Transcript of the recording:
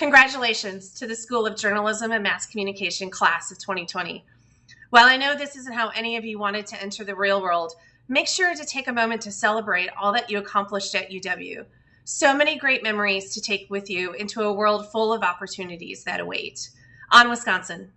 Congratulations to the School of Journalism and Mass Communication class of 2020. While I know this isn't how any of you wanted to enter the real world, make sure to take a moment to celebrate all that you accomplished at UW. So many great memories to take with you into a world full of opportunities that await. On Wisconsin.